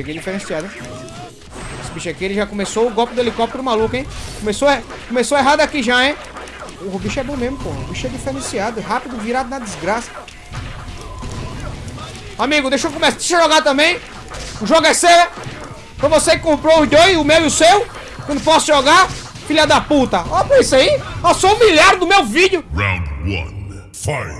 cheguei é diferenciado, hein? Esse bicho aqui, ele já começou o golpe do helicóptero maluco, hein? Começou, er, começou errado aqui já, hein? O bicho é bom mesmo, pô. O bicho é diferenciado. Rápido, virado na desgraça. Amigo, deixa eu começar. Deixa eu jogar também. O jogo é seu, Pra você que comprou os dois, o meu e o seu. Eu não posso jogar. Filha da puta. Olha pra isso aí. Eu sou humilhado do meu vídeo. Round 1. Fight.